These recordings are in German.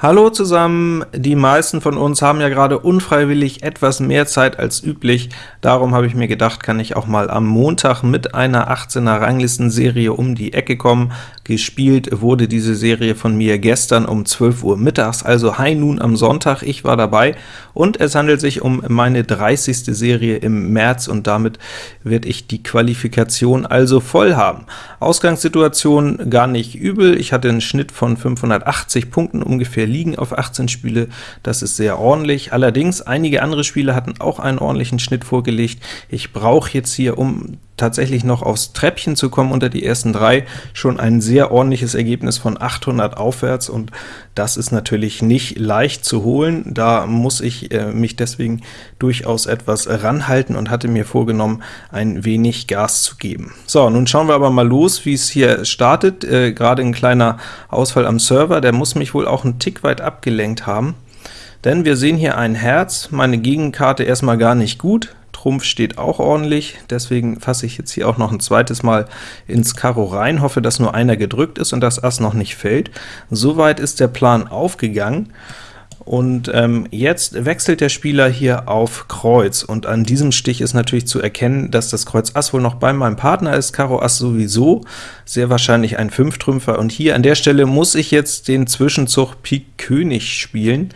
Hallo zusammen! Die meisten von uns haben ja gerade unfreiwillig etwas mehr Zeit als üblich. Darum habe ich mir gedacht, kann ich auch mal am Montag mit einer 18er Ranglistenserie um die Ecke kommen. Gespielt wurde diese Serie von mir gestern um 12 Uhr mittags, also High Noon am Sonntag. Ich war dabei, und es handelt sich um meine 30. Serie im März, und damit werde ich die Qualifikation also voll haben. Ausgangssituation gar nicht übel. Ich hatte einen Schnitt von 580 Punkten ungefähr liegen auf 18 Spiele, das ist sehr ordentlich. Allerdings, einige andere Spiele hatten auch einen ordentlichen Schnitt vorgelegt. Ich brauche jetzt hier, um tatsächlich noch aufs Treppchen zu kommen unter die ersten drei, schon ein sehr ordentliches Ergebnis von 800 aufwärts, und das ist natürlich nicht leicht zu holen. Da muss ich äh, mich deswegen durchaus etwas ranhalten und hatte mir vorgenommen, ein wenig Gas zu geben. So, nun schauen wir aber mal los, wie es hier startet. Äh, Gerade ein kleiner Ausfall am Server, der muss mich wohl auch einen Tick weit abgelenkt haben, denn wir sehen hier ein Herz, meine Gegenkarte erstmal gar nicht gut, Trumpf steht auch ordentlich, deswegen fasse ich jetzt hier auch noch ein zweites Mal ins Karo rein, hoffe, dass nur einer gedrückt ist und das Ass noch nicht fällt. Soweit ist der Plan aufgegangen. Und ähm, jetzt wechselt der Spieler hier auf Kreuz, und an diesem Stich ist natürlich zu erkennen, dass das Kreuz Ass wohl noch bei meinem Partner ist, Karo Ass sowieso, sehr wahrscheinlich ein Fünftrümpfer, und hier an der Stelle muss ich jetzt den Zwischenzug Pik König spielen.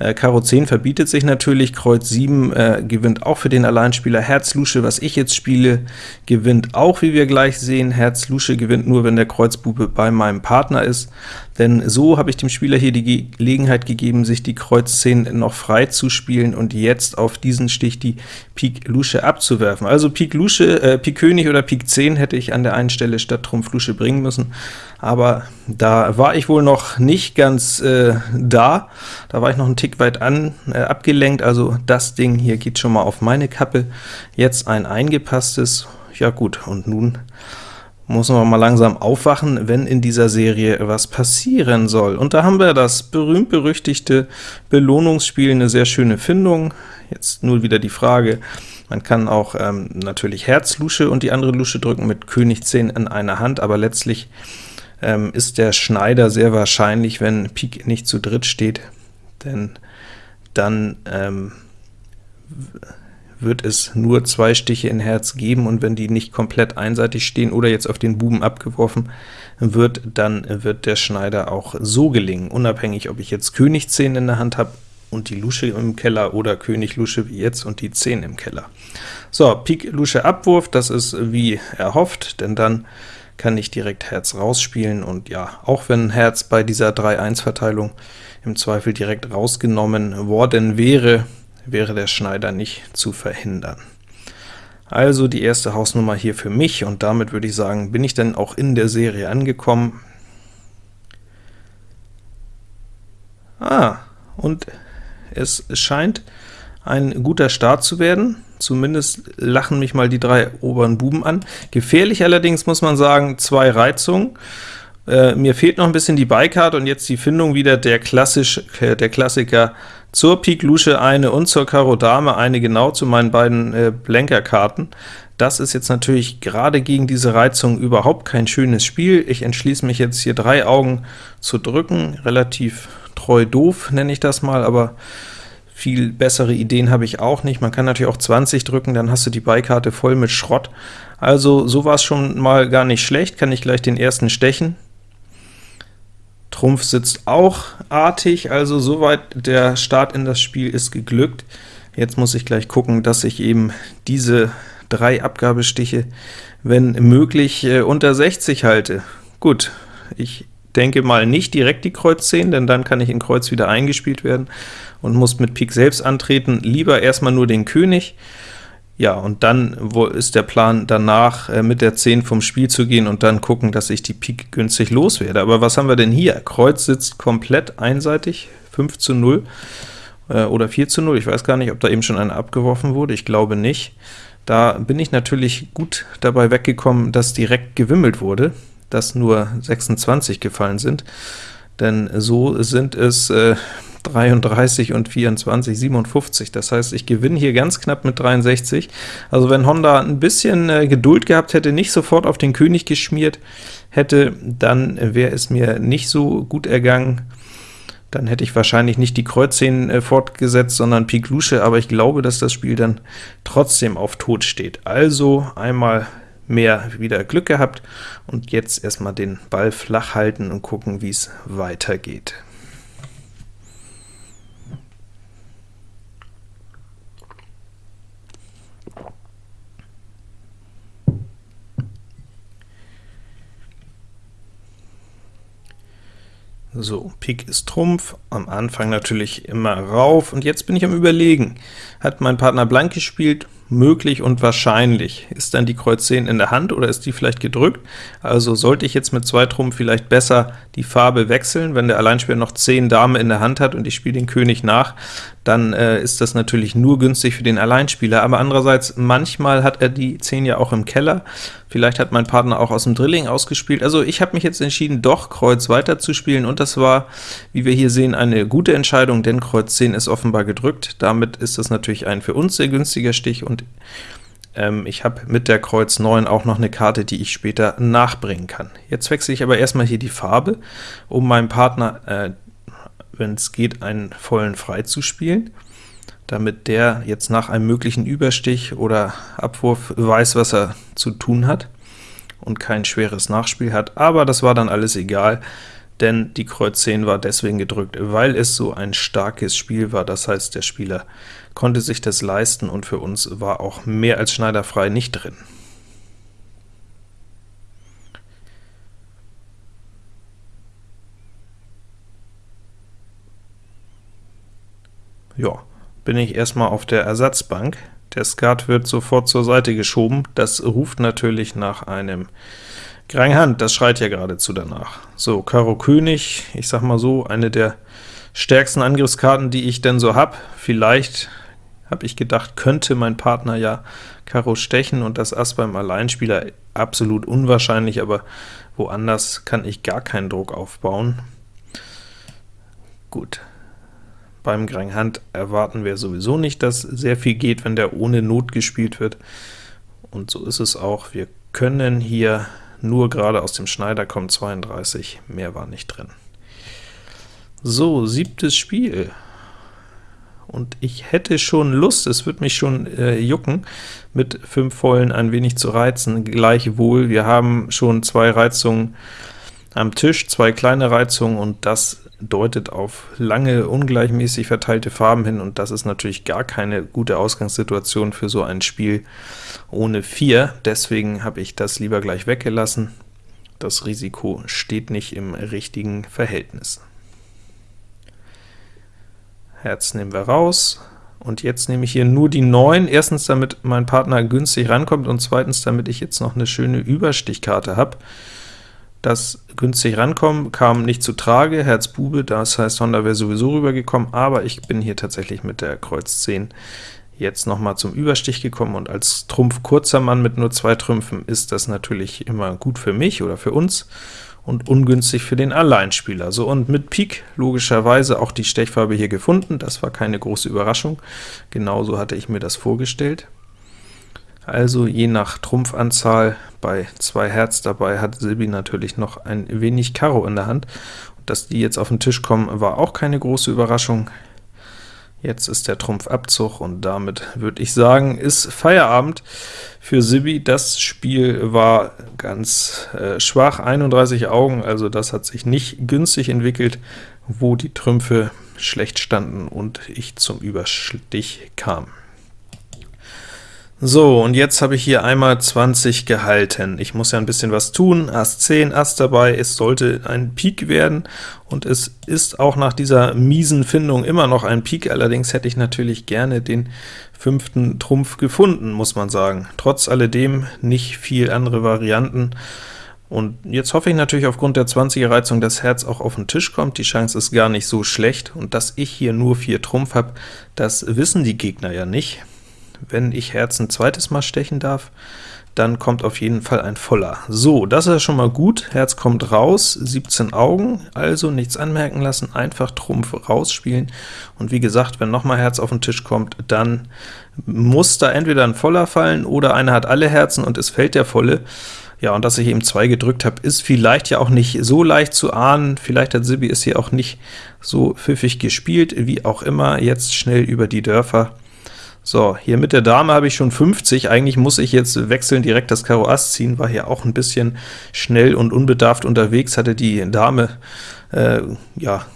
Äh, Karo 10 verbietet sich natürlich, Kreuz 7 äh, gewinnt auch für den Alleinspieler, Herz Lusche, was ich jetzt spiele, gewinnt auch, wie wir gleich sehen, Herz Lusche gewinnt nur, wenn der Kreuzbube bei meinem Partner ist, denn so habe ich dem Spieler hier die Gelegenheit gegeben, sich die Kreuz 10 noch frei zu spielen und jetzt auf diesen Stich die Pik Lusche abzuwerfen. Also Pik Lusche, äh, Pik König oder Pik 10 hätte ich an der einen Stelle statt Trumpf Lusche bringen müssen, aber da war ich wohl noch nicht ganz äh, da, da war ich noch einen Tick weit an, äh, abgelenkt, also das Ding hier geht schon mal auf meine Kappe, jetzt ein eingepasstes, ja gut, und nun muss man mal langsam aufwachen, wenn in dieser Serie was passieren soll. Und da haben wir das berühmt-berüchtigte Belohnungsspiel, eine sehr schöne Findung. Jetzt nur wieder die Frage, man kann auch ähm, natürlich Herz-Lusche und die andere Lusche drücken mit König 10 in einer Hand, aber letztlich ähm, ist der Schneider sehr wahrscheinlich, wenn Pik nicht zu dritt steht, denn dann ähm, wird es nur zwei Stiche in Herz geben, und wenn die nicht komplett einseitig stehen oder jetzt auf den Buben abgeworfen wird, dann wird der Schneider auch so gelingen, unabhängig, ob ich jetzt König 10 in der Hand habe und die Lusche im Keller oder König Lusche wie jetzt und die 10 im Keller. So, Pik Lusche Abwurf, das ist wie erhofft, denn dann kann ich direkt Herz rausspielen, und ja, auch wenn Herz bei dieser 3-1-Verteilung im Zweifel direkt rausgenommen worden wäre, wäre der Schneider nicht zu verhindern. Also die erste Hausnummer hier für mich, und damit würde ich sagen, bin ich dann auch in der Serie angekommen. Ah, und es scheint ein guter Start zu werden. Zumindest lachen mich mal die drei oberen Buben an. Gefährlich allerdings muss man sagen, zwei Reizungen. Äh, mir fehlt noch ein bisschen die Beikarte und jetzt die Findung wieder der, klassisch, äh, der Klassiker zur Pik Lusche eine und zur Karo Dame eine, genau zu meinen beiden äh, Blenkerkarten. Das ist jetzt natürlich gerade gegen diese Reizung überhaupt kein schönes Spiel. Ich entschließe mich jetzt hier drei Augen zu drücken, relativ treu doof nenne ich das mal, aber viel bessere Ideen habe ich auch nicht. Man kann natürlich auch 20 drücken, dann hast du die Beikarte voll mit Schrott. Also so war es schon mal gar nicht schlecht, kann ich gleich den ersten stechen. Trumpf sitzt auch artig, also soweit der Start in das Spiel ist geglückt. Jetzt muss ich gleich gucken, dass ich eben diese drei Abgabestiche, wenn möglich, äh, unter 60 halte. Gut, ich denke mal nicht direkt die Kreuz 10, denn dann kann ich in Kreuz wieder eingespielt werden und muss mit Pik selbst antreten. Lieber erstmal nur den König. Ja, und dann wo ist der Plan danach, äh, mit der 10 vom Spiel zu gehen und dann gucken, dass ich die Pik günstig loswerde. Aber was haben wir denn hier? Kreuz sitzt komplett einseitig, 5 zu 0 äh, oder 4 zu 0. Ich weiß gar nicht, ob da eben schon einer abgeworfen wurde, ich glaube nicht. Da bin ich natürlich gut dabei weggekommen, dass direkt gewimmelt wurde dass nur 26 gefallen sind, denn so sind es äh, 33 und 24, 57. Das heißt, ich gewinne hier ganz knapp mit 63. Also wenn Honda ein bisschen äh, Geduld gehabt hätte, nicht sofort auf den König geschmiert hätte, dann wäre es mir nicht so gut ergangen. Dann hätte ich wahrscheinlich nicht die Kreuz 10 äh, fortgesetzt, sondern Pik Lusche, aber ich glaube, dass das Spiel dann trotzdem auf Tod steht. Also einmal mehr wieder Glück gehabt, und jetzt erstmal den Ball flach halten und gucken, wie es weitergeht. So, Pik ist Trumpf, am Anfang natürlich immer rauf, und jetzt bin ich am überlegen. Hat mein Partner blank gespielt? Möglich und wahrscheinlich. Ist dann die Kreuz 10 in der Hand, oder ist die vielleicht gedrückt? Also sollte ich jetzt mit zwei Trumpf vielleicht besser die Farbe wechseln, wenn der Alleinspieler noch 10 Dame in der Hand hat und ich spiele den König nach, dann äh, ist das natürlich nur günstig für den Alleinspieler, aber andererseits, manchmal hat er die 10 ja auch im Keller, vielleicht hat mein Partner auch aus dem Drilling ausgespielt, also ich habe mich jetzt entschieden, doch Kreuz weiter zu spielen, und das war, wie wir hier sehen, eine gute Entscheidung, denn Kreuz 10 ist offenbar gedrückt, damit ist das natürlich ein für uns sehr günstiger Stich, und ähm, ich habe mit der Kreuz 9 auch noch eine Karte, die ich später nachbringen kann. Jetzt wechsle ich aber erstmal hier die Farbe, um meinem Partner äh, wenn es geht, einen vollen frei zu spielen, damit der jetzt nach einem möglichen Überstich oder Abwurf weiß, was er zu tun hat und kein schweres Nachspiel hat, aber das war dann alles egal, denn die Kreuz 10 war deswegen gedrückt, weil es so ein starkes Spiel war, das heißt, der Spieler konnte sich das leisten, und für uns war auch mehr als schneiderfrei nicht drin. Ja, bin ich erstmal auf der Ersatzbank. Der Skat wird sofort zur Seite geschoben. Das ruft natürlich nach einem Grang Hand, das schreit ja geradezu danach. So, Karo König, ich sag mal so, eine der stärksten Angriffskarten, die ich denn so habe. Vielleicht, habe ich gedacht, könnte mein Partner ja Karo stechen und das Ass beim Alleinspieler absolut unwahrscheinlich, aber woanders kann ich gar keinen Druck aufbauen. Gut, beim Grang Hand erwarten wir sowieso nicht, dass sehr viel geht, wenn der ohne Not gespielt wird. Und so ist es auch. Wir können hier nur gerade aus dem Schneider kommen 32, mehr war nicht drin. So, siebtes Spiel. Und ich hätte schon Lust, es wird mich schon äh, jucken, mit fünf Vollen ein wenig zu reizen. Gleichwohl, wir haben schon zwei Reizungen am Tisch, zwei kleine Reizungen, und das deutet auf lange, ungleichmäßig verteilte Farben hin, und das ist natürlich gar keine gute Ausgangssituation für so ein Spiel ohne 4. Deswegen habe ich das lieber gleich weggelassen. Das Risiko steht nicht im richtigen Verhältnis. Herz nehmen wir raus, und jetzt nehme ich hier nur die 9, erstens damit mein Partner günstig rankommt, und zweitens damit ich jetzt noch eine schöne Überstichkarte habe. Das günstig rankommen kam nicht zu Trage, Herz Bube, das heißt Honda wäre sowieso rübergekommen, aber ich bin hier tatsächlich mit der Kreuz 10 jetzt noch mal zum Überstich gekommen, und als Trumpf kurzer Mann mit nur zwei Trümpfen ist das natürlich immer gut für mich oder für uns und ungünstig für den Alleinspieler. So, und mit Pik logischerweise auch die Stechfarbe hier gefunden, das war keine große Überraschung, genauso hatte ich mir das vorgestellt. Also je nach Trumpfanzahl bei zwei Herz dabei hat Silbi natürlich noch ein wenig Karo in der Hand. dass die jetzt auf den Tisch kommen, war auch keine große Überraschung. Jetzt ist der Trumpf Abzug, und damit würde ich sagen, ist Feierabend für Sibi. Das Spiel war ganz äh, schwach, 31 Augen, also das hat sich nicht günstig entwickelt, wo die Trümpfe schlecht standen und ich zum Überstich kam. So, und jetzt habe ich hier einmal 20 gehalten. Ich muss ja ein bisschen was tun. Ass 10, Ass dabei, es sollte ein Pik werden, und es ist auch nach dieser miesen Findung immer noch ein Pik, allerdings hätte ich natürlich gerne den fünften Trumpf gefunden, muss man sagen. Trotz alledem nicht viel andere Varianten, und jetzt hoffe ich natürlich aufgrund der 20er Reizung, dass Herz auch auf den Tisch kommt. Die Chance ist gar nicht so schlecht, und dass ich hier nur 4 Trumpf habe, das wissen die Gegner ja nicht wenn ich Herz ein zweites Mal stechen darf, dann kommt auf jeden Fall ein voller. So, das ist schon mal gut, Herz kommt raus, 17 Augen, also nichts anmerken lassen, einfach Trumpf rausspielen, und wie gesagt, wenn nochmal Herz auf den Tisch kommt, dann muss da entweder ein voller fallen, oder einer hat alle Herzen und es fällt der volle. Ja, und dass ich eben 2 gedrückt habe, ist vielleicht ja auch nicht so leicht zu ahnen. Vielleicht hat Sibi es hier auch nicht so pfiffig gespielt, wie auch immer. Jetzt schnell über die Dörfer. So, hier mit der Dame habe ich schon 50, eigentlich muss ich jetzt wechseln, direkt das Karo Ass ziehen, war hier auch ein bisschen schnell und unbedarft unterwegs, hatte die Dame, äh, ja,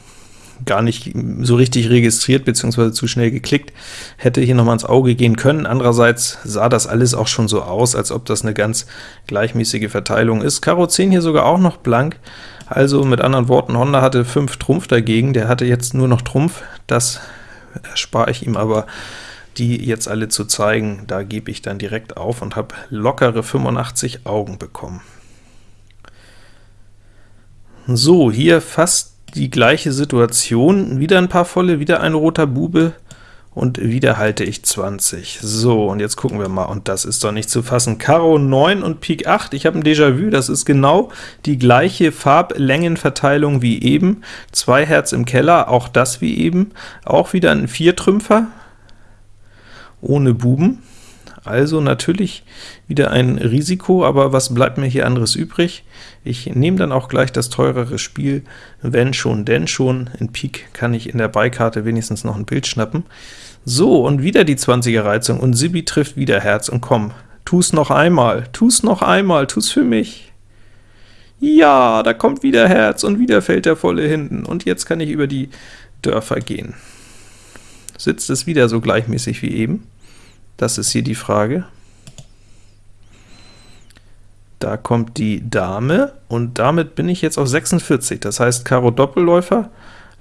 gar nicht so richtig registriert, beziehungsweise zu schnell geklickt, hätte hier noch mal ins Auge gehen können. Andererseits sah das alles auch schon so aus, als ob das eine ganz gleichmäßige Verteilung ist. Karo 10 hier sogar auch noch blank, also mit anderen Worten, Honda hatte 5 Trumpf dagegen, der hatte jetzt nur noch Trumpf, das erspare ich ihm aber die jetzt alle zu zeigen, da gebe ich dann direkt auf und habe lockere 85 Augen bekommen. So, hier fast die gleiche Situation, wieder ein paar volle, wieder ein roter Bube, und wieder halte ich 20. So, und jetzt gucken wir mal, und das ist doch nicht zu fassen. Karo 9 und Pik 8, ich habe ein Déjà-vu, das ist genau die gleiche Farblängenverteilung wie eben. Zwei Herz im Keller, auch das wie eben. Auch wieder ein Viertrümpfer, ohne Buben. Also natürlich wieder ein Risiko, aber was bleibt mir hier anderes übrig? Ich nehme dann auch gleich das teurere Spiel, wenn schon, denn schon. In Pik kann ich in der Beikarte wenigstens noch ein Bild schnappen. So, und wieder die 20er Reizung, und Sibi trifft wieder Herz, und komm, tu's noch einmal, tu's noch einmal, tu's für mich. Ja, da kommt wieder Herz, und wieder fällt der volle hinten, und jetzt kann ich über die Dörfer gehen. Sitzt es wieder so gleichmäßig wie eben? Das ist hier die Frage. Da kommt die Dame, und damit bin ich jetzt auf 46. Das heißt, Karo Doppelläufer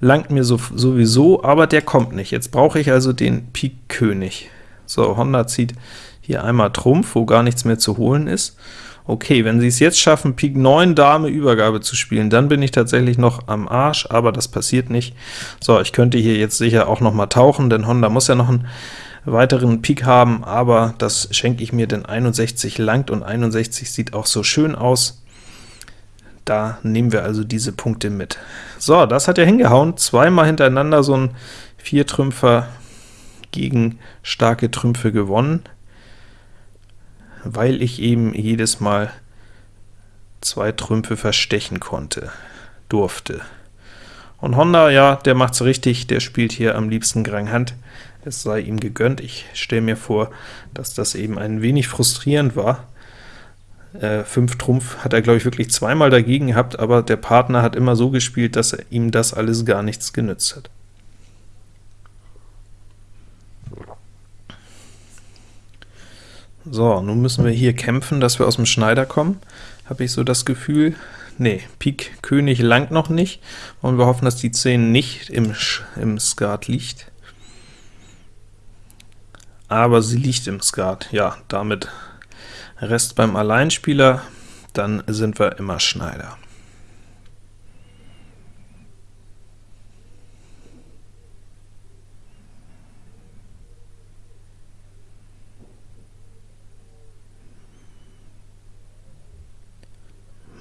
langt mir so, sowieso, aber der kommt nicht. Jetzt brauche ich also den Pik König. So, Honda zieht hier einmal Trumpf, wo gar nichts mehr zu holen ist. Okay, wenn sie es jetzt schaffen, Pik 9 Dame Übergabe zu spielen, dann bin ich tatsächlich noch am Arsch, aber das passiert nicht. So, ich könnte hier jetzt sicher auch noch mal tauchen, denn Honda muss ja noch einen weiteren Pik haben, aber das schenke ich mir, denn 61 langt und 61 sieht auch so schön aus. Da nehmen wir also diese Punkte mit. So, das hat ja hingehauen, zweimal hintereinander so ein Viertrümpfer gegen starke Trümpfe gewonnen, weil ich eben jedes Mal zwei Trümpfe verstechen konnte, durfte. Und Honda, ja, der macht's richtig, der spielt hier am liebsten Grand Hand, es sei ihm gegönnt. Ich stelle mir vor, dass das eben ein wenig frustrierend war. Äh, 5 Trumpf hat er, glaube ich, wirklich zweimal dagegen gehabt, aber der Partner hat immer so gespielt, dass ihm das alles gar nichts genützt hat. So, nun müssen wir hier kämpfen, dass wir aus dem Schneider kommen, habe ich so das Gefühl. Nee, Pik König langt noch nicht, und wir hoffen, dass die 10 nicht im, Sch im Skat liegt aber sie liegt im Skat. Ja, damit Rest beim Alleinspieler, dann sind wir immer Schneider.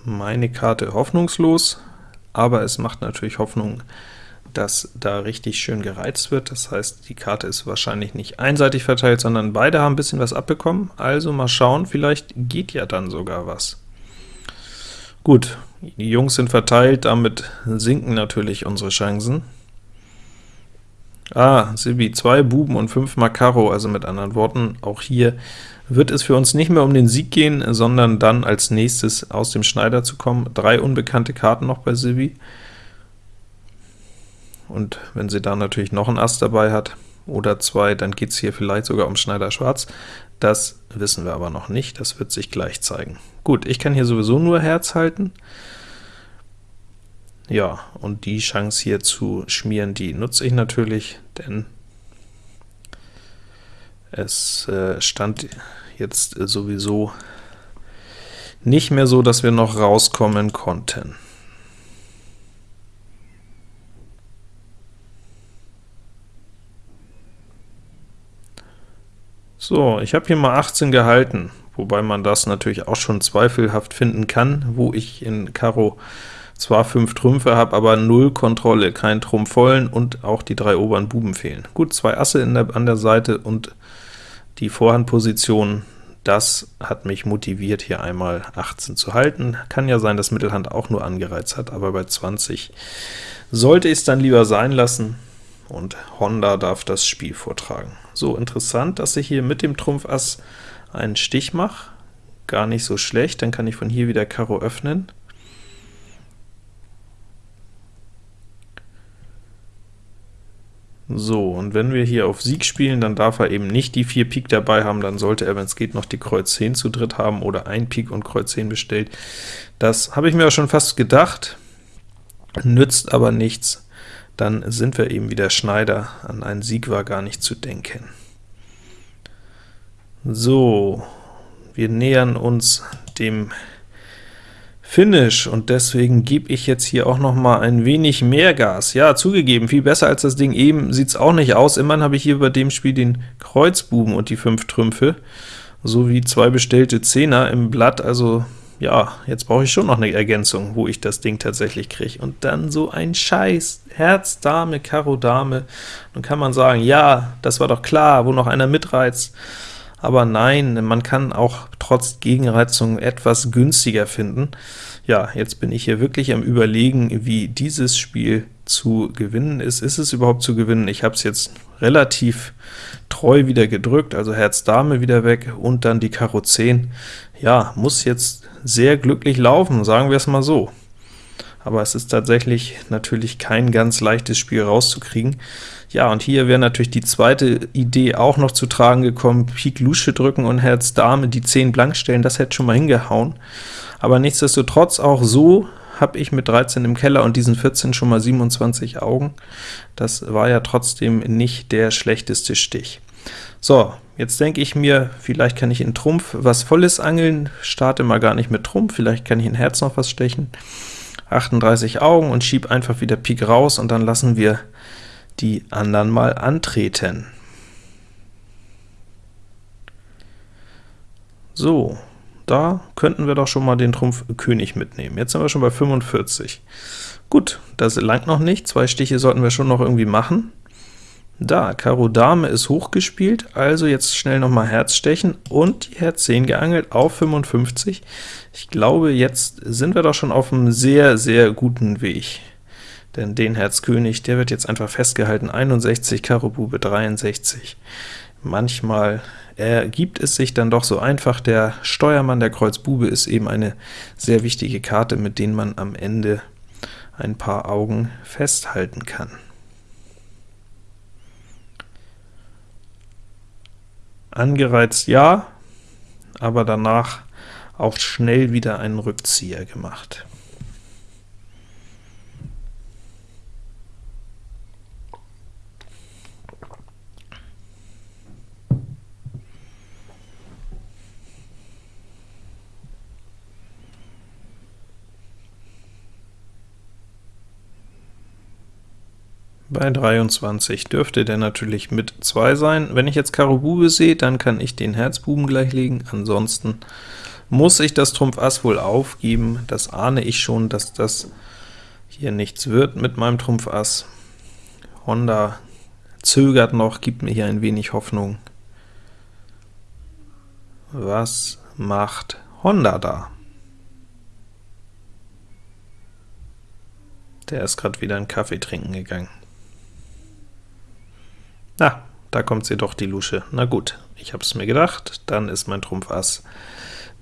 Meine Karte hoffnungslos, aber es macht natürlich Hoffnung, dass da richtig schön gereizt wird. Das heißt, die Karte ist wahrscheinlich nicht einseitig verteilt, sondern beide haben ein bisschen was abbekommen. Also mal schauen, vielleicht geht ja dann sogar was. Gut, die Jungs sind verteilt, damit sinken natürlich unsere Chancen. Ah, Sibi, zwei Buben und fünf Makaro, also mit anderen Worten, auch hier wird es für uns nicht mehr um den Sieg gehen, sondern dann als nächstes aus dem Schneider zu kommen. Drei unbekannte Karten noch bei Sibi und wenn sie da natürlich noch ein Ass dabei hat, oder zwei, dann geht es hier vielleicht sogar um Schneider Schwarz. Das wissen wir aber noch nicht, das wird sich gleich zeigen. Gut, ich kann hier sowieso nur Herz halten. Ja, und die Chance hier zu schmieren, die nutze ich natürlich, denn es äh, stand jetzt sowieso nicht mehr so, dass wir noch rauskommen konnten. So, ich habe hier mal 18 gehalten, wobei man das natürlich auch schon zweifelhaft finden kann, wo ich in Karo zwar 5 Trümpfe habe, aber 0 Kontrolle, kein Trumpf vollen und auch die drei oberen Buben fehlen. Gut, zwei Asse der, an der Seite und die Vorhandposition, das hat mich motiviert, hier einmal 18 zu halten. Kann ja sein, dass Mittelhand auch nur angereizt hat, aber bei 20 sollte ich es dann lieber sein lassen, und Honda darf das Spiel vortragen. So, interessant, dass ich hier mit dem Trumpf Ass einen Stich mache. Gar nicht so schlecht, dann kann ich von hier wieder Karo öffnen. So, und wenn wir hier auf Sieg spielen, dann darf er eben nicht die 4 Pik dabei haben, dann sollte er, wenn es geht, noch die Kreuz 10 zu dritt haben oder ein Pik und Kreuz 10 bestellt. Das habe ich mir auch schon fast gedacht, nützt aber nichts, dann sind wir eben wieder Schneider, an einen Sieg war gar nicht zu denken. So, wir nähern uns dem Finish, und deswegen gebe ich jetzt hier auch noch mal ein wenig mehr Gas. Ja, zugegeben, viel besser als das Ding eben sieht es auch nicht aus. Immerhin habe ich hier bei dem Spiel den Kreuzbuben und die fünf Trümpfe, sowie zwei bestellte Zehner im Blatt, also ja, jetzt brauche ich schon noch eine Ergänzung, wo ich das Ding tatsächlich kriege. Und dann so ein Scheiß, Herz, Dame, Karo, Dame. Dann kann man sagen, ja, das war doch klar, wo noch einer mitreizt aber nein, man kann auch trotz Gegenreizung etwas günstiger finden. Ja, jetzt bin ich hier wirklich am überlegen, wie dieses Spiel zu gewinnen ist. Ist es überhaupt zu gewinnen? Ich habe es jetzt relativ treu wieder gedrückt, also Herz Dame wieder weg und dann die Karo 10. Ja, muss jetzt sehr glücklich laufen, sagen wir es mal so aber es ist tatsächlich natürlich kein ganz leichtes Spiel rauszukriegen. Ja, und hier wäre natürlich die zweite Idee auch noch zu tragen gekommen, Pik Lusche drücken und Herz Dame die 10 blank stellen, das hätte schon mal hingehauen. Aber nichtsdestotrotz auch so habe ich mit 13 im Keller und diesen 14 schon mal 27 Augen. Das war ja trotzdem nicht der schlechteste Stich. So, jetzt denke ich mir, vielleicht kann ich in Trumpf was Volles angeln, starte mal gar nicht mit Trumpf, vielleicht kann ich in Herz noch was stechen. 38 Augen und schieb einfach wieder Pik raus, und dann lassen wir die anderen mal antreten. So, da könnten wir doch schon mal den Trumpf König mitnehmen. Jetzt sind wir schon bei 45. Gut, das langt noch nicht, zwei Stiche sollten wir schon noch irgendwie machen. Da, Karo Dame ist hochgespielt, also jetzt schnell noch mal Herz stechen und die Herz 10 geangelt auf 55. Ich glaube, jetzt sind wir doch schon auf einem sehr, sehr guten Weg. Denn den Herz König, der wird jetzt einfach festgehalten, 61, Karo Bube 63. Manchmal ergibt es sich dann doch so einfach, der Steuermann der Kreuz Bube ist eben eine sehr wichtige Karte, mit denen man am Ende ein paar Augen festhalten kann. Angereizt ja, aber danach auch schnell wieder einen Rückzieher gemacht. Bei 23 dürfte der natürlich mit 2 sein. Wenn ich jetzt Karo Bube sehe, dann kann ich den Herzbuben gleich legen, ansonsten muss ich das Trumpf Ass wohl aufgeben. Das ahne ich schon, dass das hier nichts wird mit meinem Trumpf Ass. Honda zögert noch, gibt mir hier ein wenig Hoffnung. Was macht Honda da? Der ist gerade wieder einen Kaffee trinken gegangen. Na, da kommt sie doch, die Lusche. Na gut, ich habe es mir gedacht, dann ist mein Trumpf Ass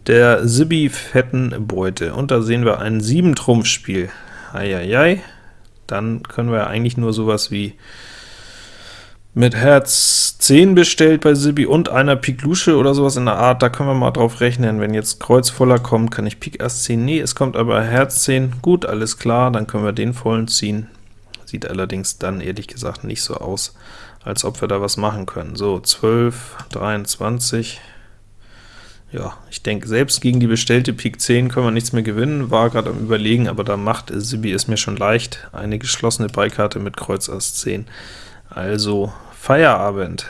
der Sibi fetten Beute. Und da sehen wir ein 7-Trumpf-Spiel. Eieiei, dann können wir eigentlich nur sowas wie mit Herz 10 bestellt bei Sibi und einer Pik Lusche oder sowas in der Art, da können wir mal drauf rechnen. Wenn jetzt Kreuz voller kommt, kann ich Pik Ass 10, nee, es kommt aber Herz 10, gut, alles klar, dann können wir den vollen ziehen. Sieht allerdings dann ehrlich gesagt nicht so aus, als ob wir da was machen können. So, 12, 23, ja, ich denke, selbst gegen die bestellte Pik 10 können wir nichts mehr gewinnen, war gerade am überlegen, aber da macht Sibi es mir schon leicht. Eine geschlossene Beikarte mit Kreuz Ass 10. Also Feierabend.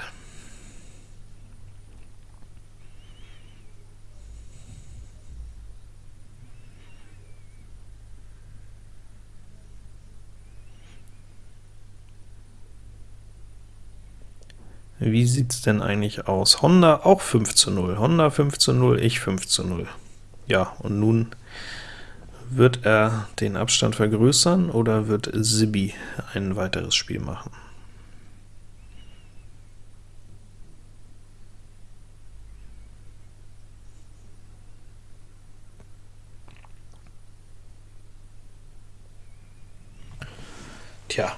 Wie sieht's denn eigentlich aus? Honda auch 5 zu 0. Honda 5 zu 0, ich 5 zu 0. Ja, und nun wird er den Abstand vergrößern, oder wird Sibi ein weiteres Spiel machen? Tja,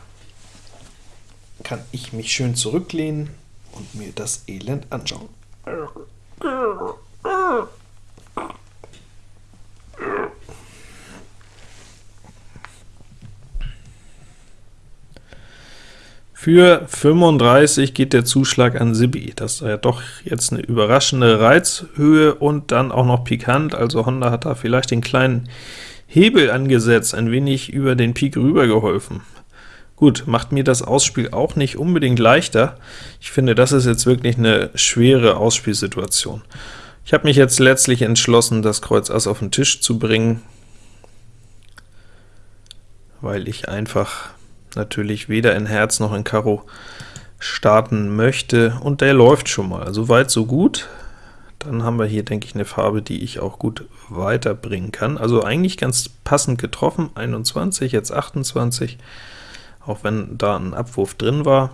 kann ich mich schön zurücklehnen und mir das Elend anschauen. Für 35 geht der Zuschlag an Sibi. Das ist ja doch jetzt eine überraschende Reizhöhe und dann auch noch pikant, also Honda hat da vielleicht den kleinen Hebel angesetzt, ein wenig über den Pik rüber geholfen. Gut, macht mir das Ausspiel auch nicht unbedingt leichter. Ich finde, das ist jetzt wirklich eine schwere Ausspielsituation. Ich habe mich jetzt letztlich entschlossen, das Kreuz Ass auf den Tisch zu bringen, weil ich einfach natürlich weder in Herz noch in Karo starten möchte, und der läuft schon mal. So weit, so gut. Dann haben wir hier, denke ich, eine Farbe, die ich auch gut weiterbringen kann. Also eigentlich ganz passend getroffen, 21, jetzt 28, auch wenn da ein Abwurf drin war.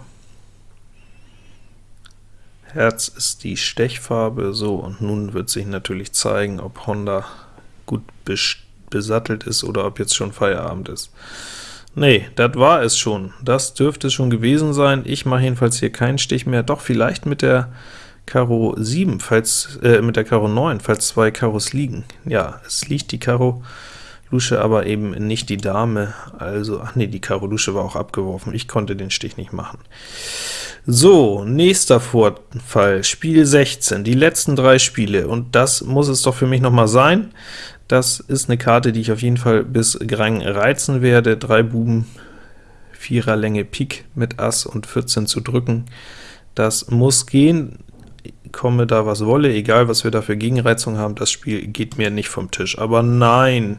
Herz ist die Stechfarbe, so, und nun wird sich natürlich zeigen, ob Honda gut besattelt ist oder ob jetzt schon Feierabend ist. Nee, das war es schon. Das dürfte es schon gewesen sein. Ich mache jedenfalls hier keinen Stich mehr. Doch, vielleicht mit der Karo 7, falls, äh, mit der Karo 9, falls zwei Karos liegen. Ja, es liegt die Karo Lusche, aber eben nicht die Dame, also, ach nee, die Karo Lusche war auch abgeworfen, ich konnte den Stich nicht machen. So, nächster Vorfall, Spiel 16, die letzten drei Spiele, und das muss es doch für mich noch mal sein. Das ist eine Karte, die ich auf jeden Fall bis Grang reizen werde. Drei Buben, Vierer Länge Pik mit Ass und 14 zu drücken. Das muss gehen, komme da was wolle, egal was wir da für Gegenreizung haben, das Spiel geht mir nicht vom Tisch. Aber nein,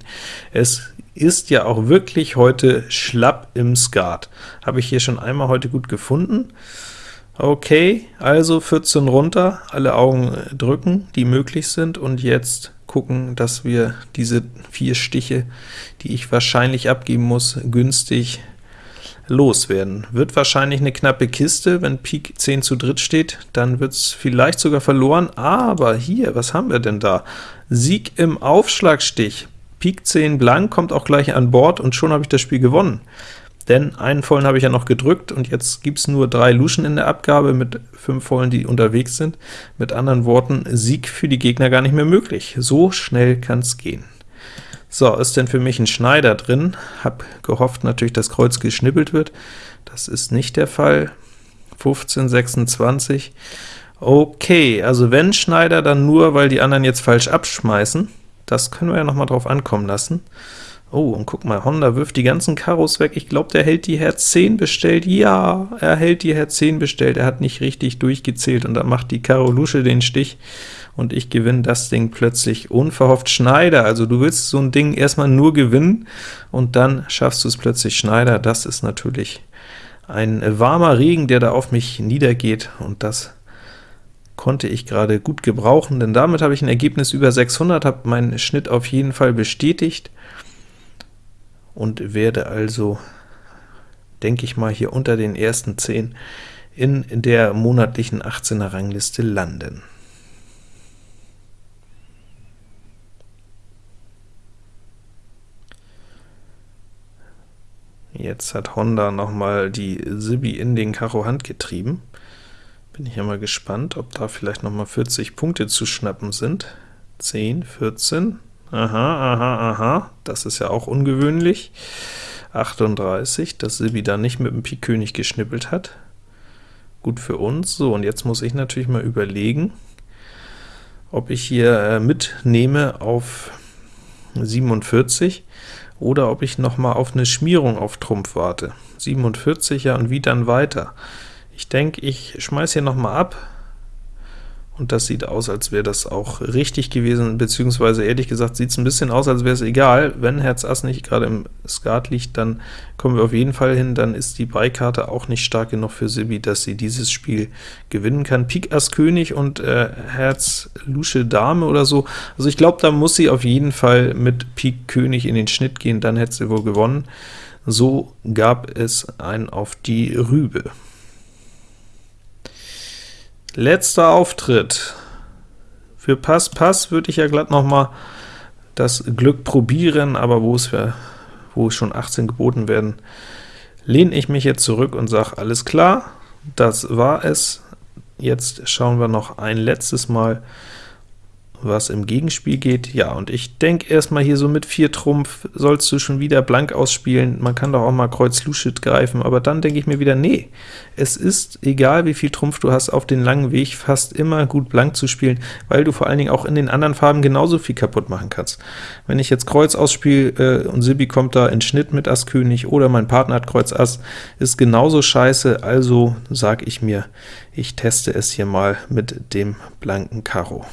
es ist ja auch wirklich heute schlapp im Skat. Habe ich hier schon einmal heute gut gefunden. Okay, also 14 runter, alle Augen drücken, die möglich sind, und jetzt gucken, dass wir diese vier Stiche, die ich wahrscheinlich abgeben muss, günstig loswerden. Wird wahrscheinlich eine knappe Kiste, wenn Pik 10 zu dritt steht, dann wird es vielleicht sogar verloren, aber hier, was haben wir denn da? Sieg im Aufschlagstich. Pik 10 blank kommt auch gleich an Bord, und schon habe ich das Spiel gewonnen denn einen vollen habe ich ja noch gedrückt, und jetzt gibt es nur drei Luschen in der Abgabe mit fünf vollen, die unterwegs sind. Mit anderen Worten, Sieg für die Gegner gar nicht mehr möglich. So schnell kann es gehen. So, ist denn für mich ein Schneider drin? Hab gehofft natürlich, dass Kreuz geschnippelt wird. Das ist nicht der Fall. 15, 26. Okay, also wenn Schneider, dann nur, weil die anderen jetzt falsch abschmeißen. Das können wir ja noch mal drauf ankommen lassen. Oh, und guck mal, Honda wirft die ganzen Karos weg. Ich glaube, der hält die Herz 10 bestellt. Ja, er hält die Herz 10 bestellt. Er hat nicht richtig durchgezählt, und dann macht die Karo Lusche den Stich, und ich gewinne das Ding plötzlich unverhofft Schneider. Also du willst so ein Ding erstmal nur gewinnen, und dann schaffst du es plötzlich Schneider. Das ist natürlich ein warmer Regen, der da auf mich niedergeht, und das konnte ich gerade gut gebrauchen, denn damit habe ich ein Ergebnis über 600, habe meinen Schnitt auf jeden Fall bestätigt, und werde also, denke ich mal, hier unter den ersten 10 in der monatlichen 18er Rangliste landen. Jetzt hat Honda nochmal die Sibi in den Karo Hand getrieben. Bin ich ja mal gespannt, ob da vielleicht nochmal 40 Punkte zu schnappen sind. 10, 14, Aha, aha, aha, das ist ja auch ungewöhnlich. 38, dass Sibi da nicht mit dem Pik König geschnippelt hat. Gut für uns. So, und jetzt muss ich natürlich mal überlegen, ob ich hier äh, mitnehme auf 47 oder ob ich noch mal auf eine Schmierung auf Trumpf warte. 47, ja, und wie dann weiter? Ich denke, ich schmeiß hier noch mal ab, und das sieht aus, als wäre das auch richtig gewesen, beziehungsweise ehrlich gesagt sieht es ein bisschen aus, als wäre es egal. Wenn Herz Ass nicht gerade im Skat liegt, dann kommen wir auf jeden Fall hin, dann ist die Beikarte auch nicht stark genug für Sibi, dass sie dieses Spiel gewinnen kann. Pik Ass König und äh, Herz Lusche Dame oder so, also ich glaube, da muss sie auf jeden Fall mit Pik König in den Schnitt gehen, dann hätte sie wohl gewonnen. So gab es ein auf die Rübe. Letzter Auftritt. Für Pass Pass würde ich ja glatt noch mal das Glück probieren, aber wo es, wo es schon 18 geboten werden, lehne ich mich jetzt zurück und sage, alles klar, das war es. Jetzt schauen wir noch ein letztes Mal was im Gegenspiel geht. Ja, und ich denke erstmal hier so mit 4 Trumpf sollst du schon wieder blank ausspielen. Man kann doch auch mal Kreuz Luschit greifen, aber dann denke ich mir wieder, nee, es ist egal, wie viel Trumpf du hast, auf den langen Weg fast immer gut blank zu spielen, weil du vor allen Dingen auch in den anderen Farben genauso viel kaputt machen kannst. Wenn ich jetzt Kreuz ausspiele äh, und Sibi kommt da in Schnitt mit Ass König oder mein Partner hat Kreuz Ass, ist genauso scheiße, also sage ich mir, ich teste es hier mal mit dem blanken Karo.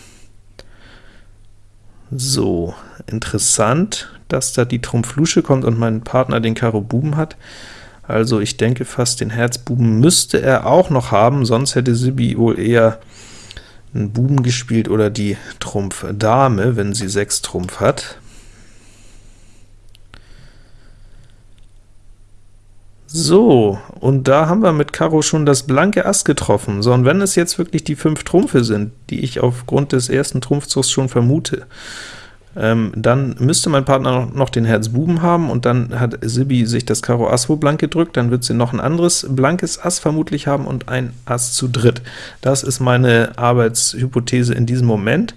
So, interessant, dass da die Trumpf-Lusche kommt und mein Partner den Karo Buben hat. Also ich denke fast, den Herz-Buben müsste er auch noch haben, sonst hätte Sibi wohl eher einen Buben gespielt oder die Trumpf Dame, wenn sie 6 Trumpf hat. So, und da haben wir mit Karo schon das blanke Ass getroffen. So, und wenn es jetzt wirklich die fünf Trumpfe sind, die ich aufgrund des ersten Trumpfzugs schon vermute, ähm, dann müsste mein Partner noch den Herz Buben haben, und dann hat Sibi sich das Karo Ass wohl blank gedrückt, dann wird sie noch ein anderes blankes Ass vermutlich haben und ein Ass zu dritt. Das ist meine Arbeitshypothese in diesem Moment.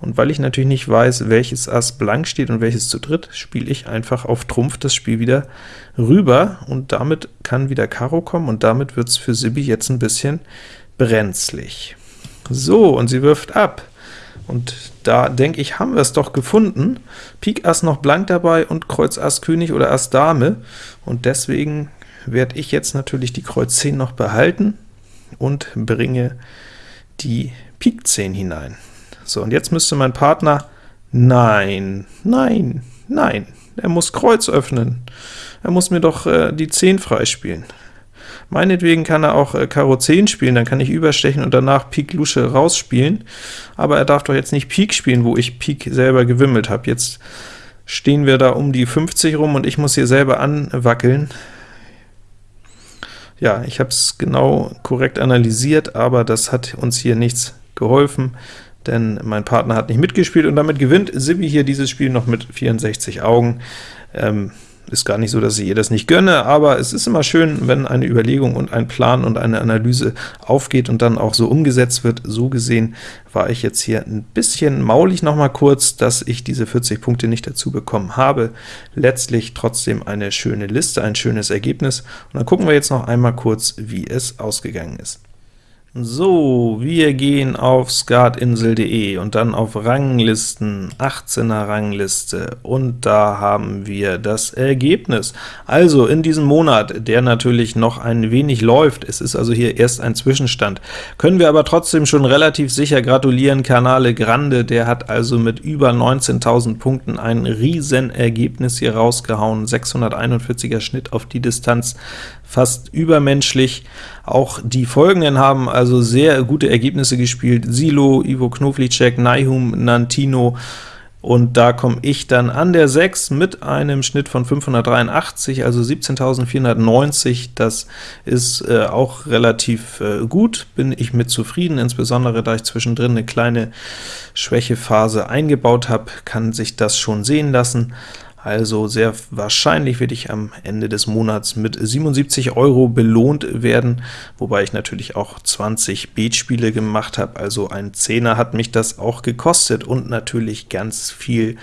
Und weil ich natürlich nicht weiß, welches Ass blank steht und welches zu dritt, spiele ich einfach auf Trumpf das Spiel wieder rüber, und damit kann wieder Karo kommen, und damit wird es für Sibi jetzt ein bisschen brenzlig. So, und sie wirft ab. Und da denke ich, haben wir es doch gefunden. Pik Ass noch blank dabei und Kreuz Ass König oder Ass Dame, und deswegen werde ich jetzt natürlich die Kreuz 10 noch behalten und bringe die Pik 10 hinein. So, und jetzt müsste mein Partner, nein, nein, nein, er muss Kreuz öffnen. Er muss mir doch äh, die 10 freispielen. Meinetwegen kann er auch äh, Karo 10 spielen, dann kann ich überstechen und danach Pik Lusche rausspielen, aber er darf doch jetzt nicht Pik spielen, wo ich Pik selber gewimmelt habe. Jetzt stehen wir da um die 50 rum und ich muss hier selber anwackeln. Ja, ich habe es genau korrekt analysiert, aber das hat uns hier nichts geholfen denn mein Partner hat nicht mitgespielt, und damit gewinnt Sibi hier dieses Spiel noch mit 64 Augen. Ähm, ist gar nicht so, dass ich ihr das nicht gönne, aber es ist immer schön, wenn eine Überlegung und ein Plan und eine Analyse aufgeht und dann auch so umgesetzt wird. So gesehen war ich jetzt hier ein bisschen maulig noch mal kurz, dass ich diese 40 Punkte nicht dazu bekommen habe. Letztlich trotzdem eine schöne Liste, ein schönes Ergebnis. Und dann gucken wir jetzt noch einmal kurz, wie es ausgegangen ist. So, wir gehen auf skatinsel.de und dann auf Ranglisten, 18er Rangliste, und da haben wir das Ergebnis. Also in diesem Monat, der natürlich noch ein wenig läuft, es ist also hier erst ein Zwischenstand, können wir aber trotzdem schon relativ sicher gratulieren, Canale Grande, der hat also mit über 19.000 Punkten ein Riesenergebnis hier rausgehauen, 641er Schnitt auf die Distanz, fast übermenschlich. Auch die folgenden haben also sehr gute Ergebnisse gespielt, Silo, Ivo Knoflicek, Naihum, Nantino, und da komme ich dann an der 6 mit einem Schnitt von 583, also 17.490. Das ist äh, auch relativ äh, gut, bin ich mit zufrieden, insbesondere da ich zwischendrin eine kleine Schwächephase eingebaut habe, kann sich das schon sehen lassen. Also sehr wahrscheinlich werde ich am Ende des Monats mit 77 Euro belohnt werden, wobei ich natürlich auch 20 Beatspiele gemacht habe, also ein Zehner hat mich das auch gekostet und natürlich ganz viel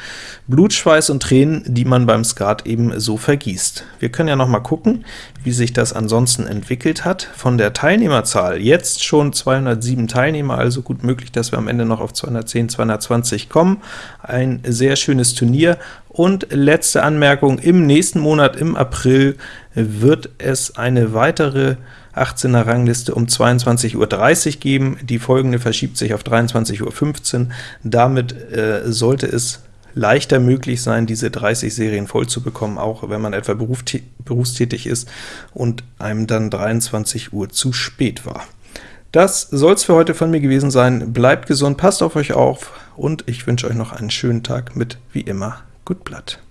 Blutschweiß und Tränen, die man beim Skat eben so vergießt. Wir können ja noch mal gucken, wie sich das ansonsten entwickelt hat. Von der Teilnehmerzahl jetzt schon 207 Teilnehmer, also gut möglich, dass wir am Ende noch auf 210, 220 kommen. Ein sehr schönes Turnier, Und letzte Anmerkung, im nächsten Monat, im April, wird es eine weitere 18er Rangliste um 22.30 Uhr geben. Die folgende verschiebt sich auf 23.15 Uhr. Damit äh, sollte es leichter möglich sein, diese 30 Serien voll zu bekommen, auch wenn man etwa berufstätig ist und einem dann 23 Uhr zu spät war. Das soll es für heute von mir gewesen sein. Bleibt gesund, passt auf euch auf, und ich wünsche euch noch einen schönen Tag mit, wie immer, Gut Blatt.